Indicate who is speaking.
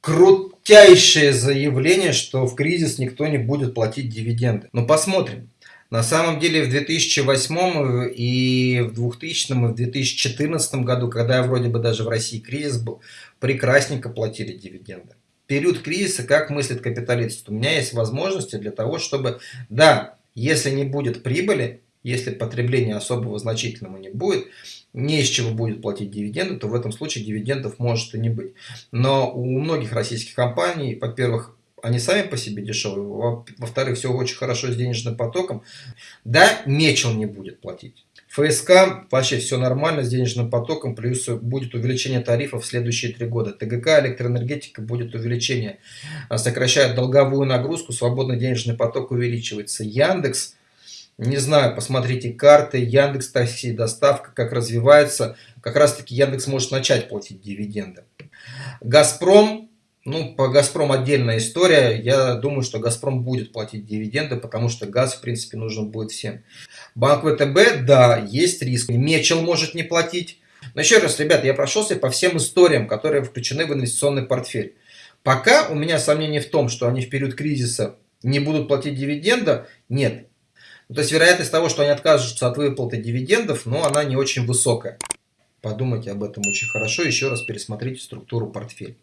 Speaker 1: крутейшее заявление, что в кризис никто не будет платить дивиденды. Но посмотрим. На самом деле в 2008 и в 2000 и в 2014 году, когда вроде бы даже в России кризис был, прекрасненько платили дивиденды. Период кризиса, как мыслит капиталист? У меня есть возможности для того, чтобы, да, если не будет прибыли, если потребления особого значительного не будет, не из чего будет платить дивиденды, то в этом случае дивидендов может и не быть. Но у многих российских компаний, во-первых, они сами по себе дешевые, во-вторых, все очень хорошо с денежным потоком. Да, Мечел не будет платить. ФСК вообще все нормально с денежным потоком, плюс будет увеличение тарифов в следующие три года. ТГК, электроэнергетика будет увеличение, сокращает долговую нагрузку, свободный денежный поток увеличивается. Яндекс, не знаю, посмотрите карты, Яндекс Такси, доставка, как развивается. Как раз таки Яндекс может начать платить дивиденды. Газпром, ну, по «Газпром» отдельная история. Я думаю, что «Газпром» будет платить дивиденды, потому что газ, в принципе, нужен будет всем. Банк ВТБ, да, есть риск. Мечел может не платить. Но еще раз, ребята, я прошелся по всем историям, которые включены в инвестиционный портфель. Пока у меня сомнений в том, что они в период кризиса не будут платить дивиденда, нет. Ну, то есть вероятность того, что они откажутся от выплаты дивидендов, но она не очень высокая. Подумайте об этом очень хорошо, еще раз пересмотрите структуру портфеля.